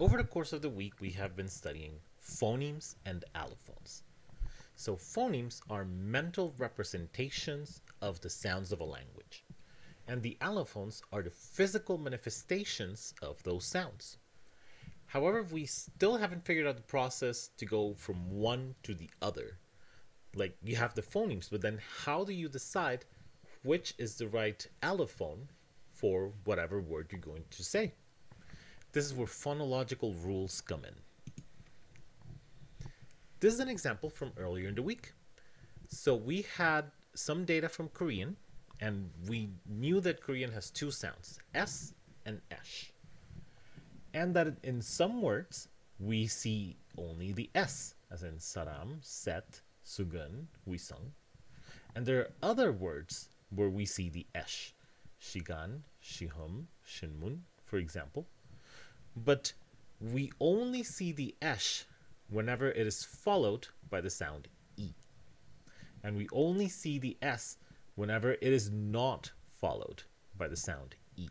Over the course of the week, we have been studying phonemes and allophones. So phonemes are mental representations of the sounds of a language, and the allophones are the physical manifestations of those sounds. However, we still haven't figured out the process to go from one to the other. Like you have the phonemes, but then how do you decide which is the right allophone for whatever word you're going to say? This is where phonological rules come in. This is an example from earlier in the week. So we had some data from Korean, and we knew that Korean has two sounds, S and esh. And that in some words, we see only the S, as in saram, set, sugun, wisung. And there are other words where we see the esh, shigan, shihum, shinmun, for example but we only see the esh whenever it is followed by the sound e. And we only see the s whenever it is not followed by the sound e.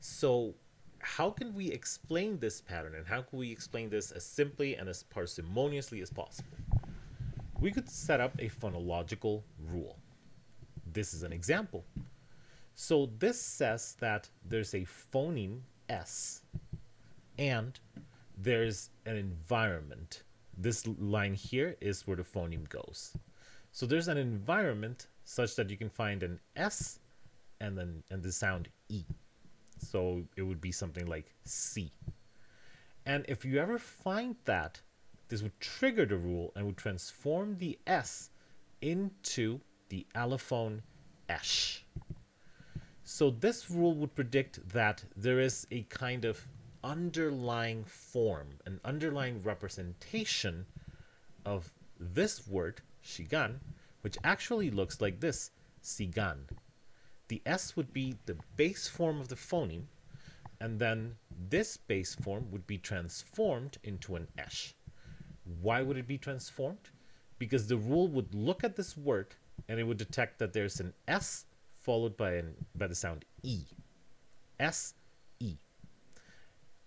So how can we explain this pattern and how can we explain this as simply and as parsimoniously as possible? We could set up a phonological rule. This is an example. So this says that there's a phoneme S. And there's an environment. This line here is where the phoneme goes. So there's an environment such that you can find an S and then and the sound E. So it would be something like C. And if you ever find that, this would trigger the rule and would transform the S into the allophone esh. So this rule would predict that there is a kind of underlying form, an underlying representation of this word, shigan, which actually looks like this, sigan. The S would be the base form of the phoneme, and then this base form would be transformed into an esh. Why would it be transformed? Because the rule would look at this word and it would detect that there's an S followed by, an, by the sound E. S, E.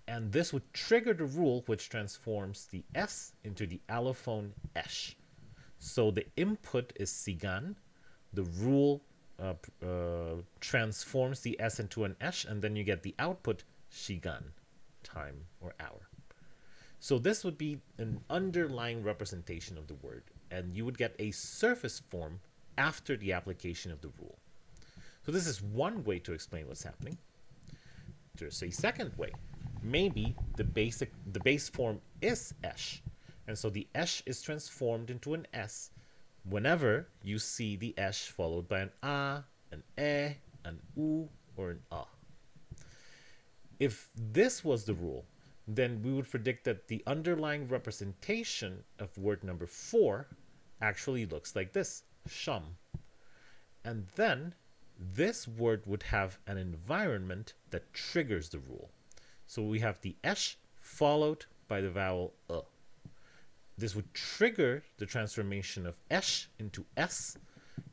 And this would trigger the rule which transforms the S into the allophone esh. So the input is sigan, the rule uh, uh, transforms the S into an esh, and then you get the output shigan, time or hour. So this would be an underlying representation of the word, and you would get a surface form after the application of the rule. So this is one way to explain what's happening. There's a second way. Maybe the basic the base form is esh, and so the esh is transformed into an s whenever you see the esh followed by an a, an e, an u, or an a. If this was the rule, then we would predict that the underlying representation of word number four actually looks like this, shum. And then this word would have an environment that triggers the rule. So we have the esh followed by the vowel uh. This would trigger the transformation of esh into s,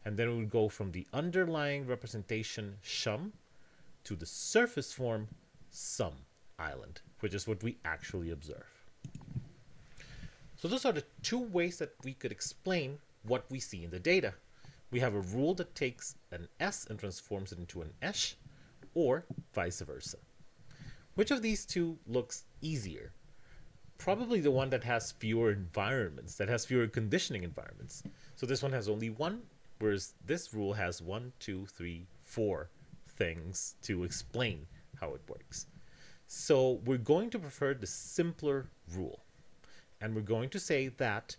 and then it would go from the underlying representation shum to the surface form sum island, which is what we actually observe. So those are the two ways that we could explain what we see in the data we have a rule that takes an S and transforms it into an esh, or vice versa. Which of these two looks easier? Probably the one that has fewer environments, that has fewer conditioning environments. So this one has only one, whereas this rule has one, two, three, four things to explain how it works. So we're going to prefer the simpler rule. And we're going to say that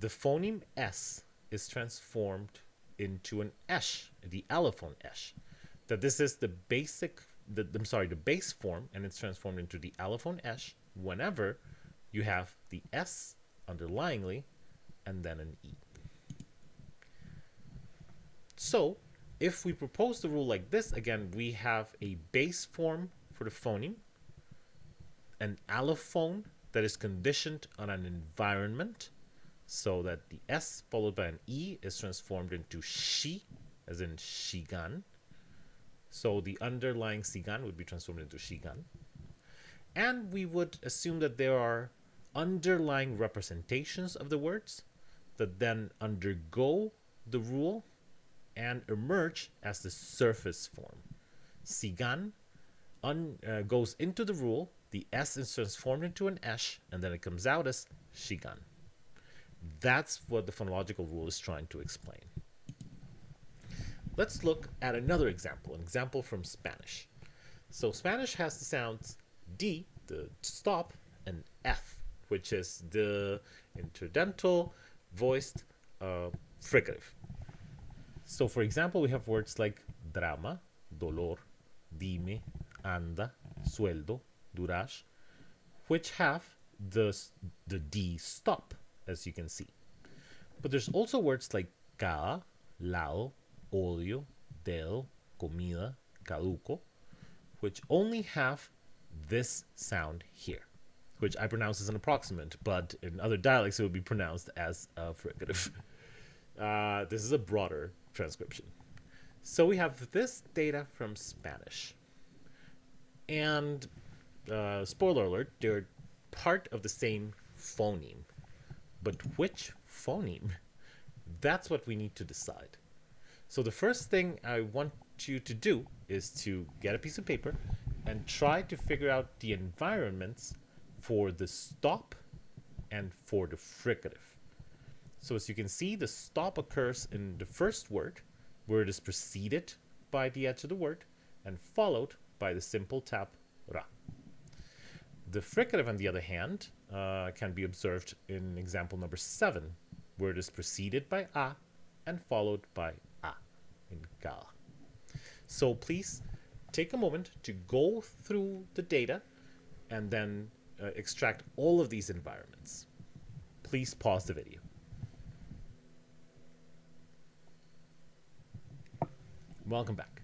the phoneme S is transformed into an esh, the allophone esh. That this is the basic, the, I'm sorry, the base form, and it's transformed into the allophone esh whenever you have the S underlyingly and then an E. So if we propose the rule like this, again, we have a base form for the phoneme, an allophone that is conditioned on an environment, so that the S followed by an E is transformed into Shi, as in Shigan. So the underlying Sigan would be transformed into Shigan. And we would assume that there are underlying representations of the words that then undergo the rule and emerge as the surface form. Sigan un, uh, goes into the rule, the S is transformed into an esh, and then it comes out as shigan. That's what the phonological rule is trying to explain. Let's look at another example, an example from Spanish. So Spanish has the sounds D, the stop, and eth, which is the interdental voiced uh, fricative. So for example, we have words like drama, dolor, dime, anda, sueldo, duras, which have the, the D stop, as you can see. But there's also words like ca, lao, odio, del, comida, caduco, which only have this sound here, which I pronounce as an approximant, but in other dialects it would be pronounced as a fricative. Uh, this is a broader transcription. So we have this data from Spanish. And uh, spoiler alert, they're part of the same phoneme. But which phoneme? That's what we need to decide. So the first thing I want you to do is to get a piece of paper and try to figure out the environments for the stop and for the fricative. So as you can see, the stop occurs in the first word, where it is preceded by the edge of the word and followed by the simple tap. The fricative, on the other hand, uh, can be observed in example number seven, where it is preceded by a and followed by a in ga. So please take a moment to go through the data and then uh, extract all of these environments. Please pause the video. Welcome back.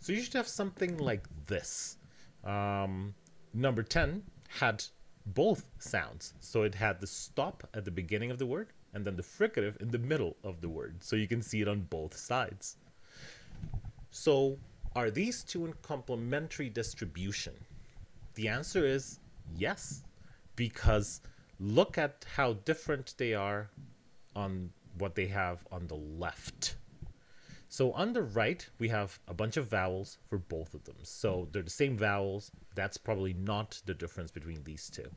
So you should have something like this. Um, number 10 had both sounds. So it had the stop at the beginning of the word and then the fricative in the middle of the word. So you can see it on both sides. So are these two in complementary distribution? The answer is yes, because look at how different they are on what they have on the left. So on the right, we have a bunch of vowels for both of them. So they're the same vowels. That's probably not the difference between these two.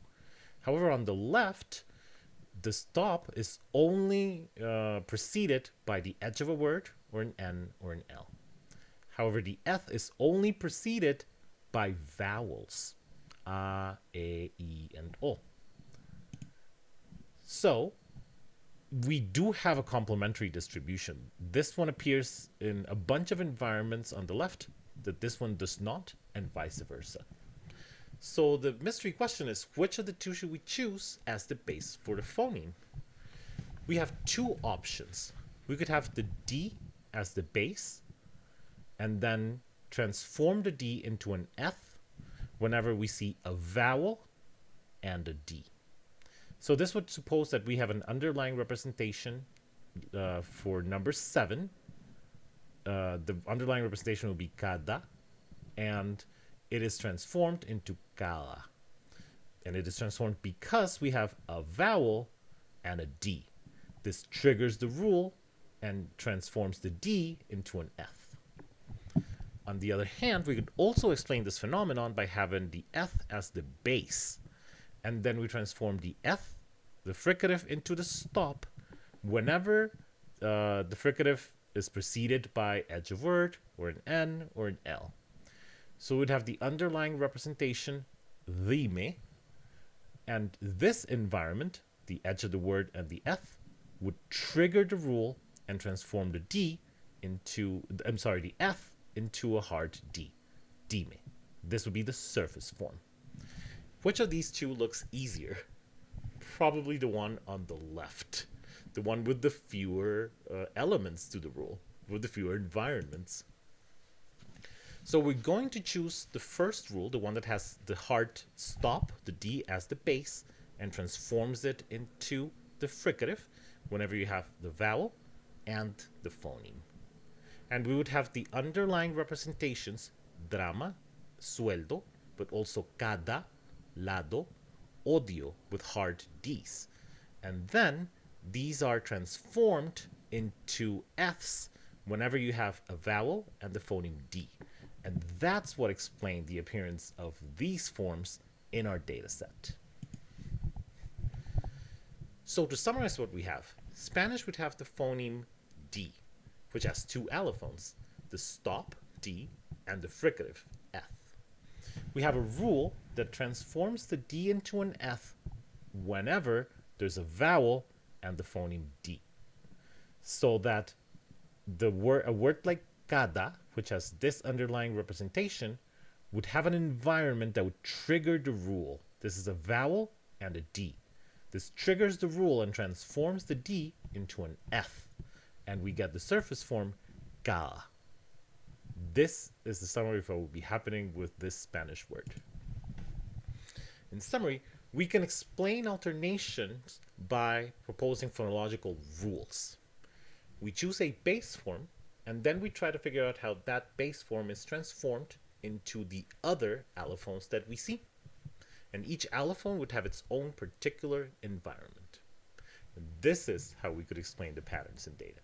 However, on the left, the stop is only uh, preceded by the edge of a word or an N or an L. However, the eth is only preceded by vowels. A, E, and O. So, we do have a complementary distribution. This one appears in a bunch of environments on the left that this one does not, and vice versa. So the mystery question is, which of the two should we choose as the base for the phoneme? We have two options. We could have the D as the base, and then transform the D into an eth whenever we see a vowel and a D. So this would suppose that we have an underlying representation uh, for number seven. Uh, the underlying representation will be kada, and it is transformed into kala. And it is transformed because we have a vowel and a D. This triggers the rule and transforms the D into an eth. On the other hand, we could also explain this phenomenon by having the eth as the base and then we transform the eth, the fricative, into the stop whenever uh, the fricative is preceded by edge of word, or an N, or an L. So we'd have the underlying representation, dime, and this environment, the edge of the word and the eth, would trigger the rule and transform the D into, I'm sorry, the eth into a hard D, dime. This would be the surface form. Which of these two looks easier? Probably the one on the left. The one with the fewer uh, elements to the rule, with the fewer environments. So we're going to choose the first rule, the one that has the hard stop, the D as the base, and transforms it into the fricative whenever you have the vowel and the phoneme. And we would have the underlying representations, drama, sueldo, but also cada, lado, odio with hard Ds. And then these are transformed into eths whenever you have a vowel and the phoneme D. And that's what explained the appearance of these forms in our data set. So to summarize what we have, Spanish would have the phoneme D, which has two allophones, the stop D and the fricative eth. We have a rule that transforms the D into an eth whenever there's a vowel and the phoneme D. So that the word a word like cada, which has this underlying representation, would have an environment that would trigger the rule. This is a vowel and a D. This triggers the rule and transforms the D into an eth, and we get the surface form ga. This is the summary of what will be happening with this Spanish word. In summary, we can explain alternations by proposing phonological rules. We choose a base form, and then we try to figure out how that base form is transformed into the other allophones that we see and each allophone would have its own particular environment. This is how we could explain the patterns in data.